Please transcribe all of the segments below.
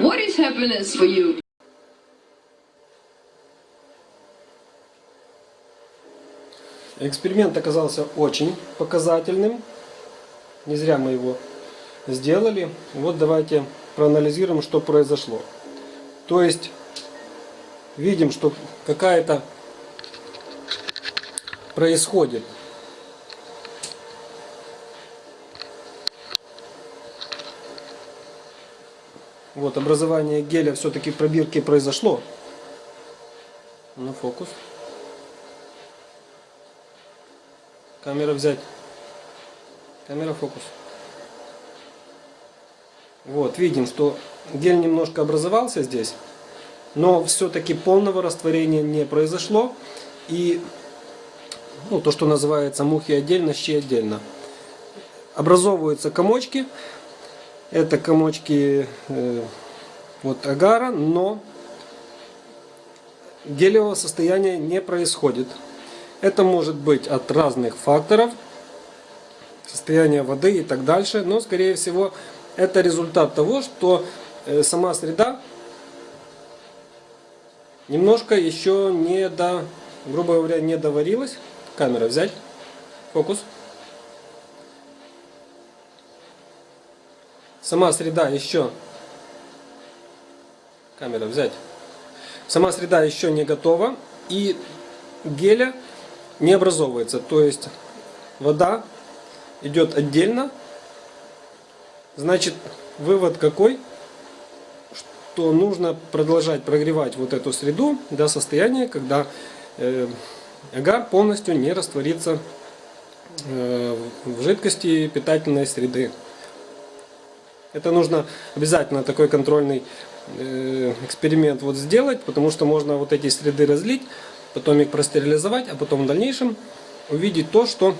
What is happiness for you? Эксперимент оказался очень показательным. Не зря мы его сделали. Вот давайте проанализируем, что произошло. То есть, видим, что какая-то происходит Вот, образование геля все-таки пробирки произошло. Ну, фокус. Камера взять. Камера фокус. Вот, видим, что гель немножко образовался здесь, но все-таки полного растворения не произошло. И ну, то, что называется мухи отдельно, щи отдельно. Образовываются комочки. Это комочки э, вот агара, но гелевого состояния не происходит. Это может быть от разных факторов, состояния воды и так дальше, но скорее всего это результат того, что э, сама среда немножко еще не до, грубо говоря, не доварилась. Камера взять, фокус. Сама среда еще, камера взять, сама среда еще не готова и геля не образовывается. То есть вода идет отдельно. Значит, вывод какой? Что нужно продолжать прогревать вот эту среду до состояния, когда э, агар полностью не растворится э, в жидкости питательной среды. Это нужно обязательно такой контрольный э, эксперимент вот сделать, потому что можно вот эти среды разлить, потом их простерилизовать, а потом в дальнейшем увидеть то, что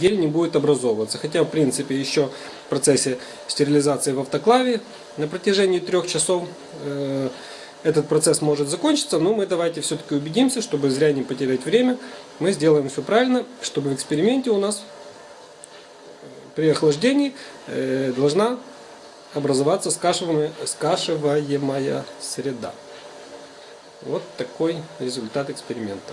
гель не будет образовываться. Хотя в принципе еще в процессе стерилизации в автоклаве на протяжении трех часов э, этот процесс может закончиться, но мы давайте все-таки убедимся, чтобы зря не потерять время, мы сделаем все правильно, чтобы в эксперименте у нас при охлаждении э, должна образоваться скашиваемая, скашиваемая среда. Вот такой результат эксперимента.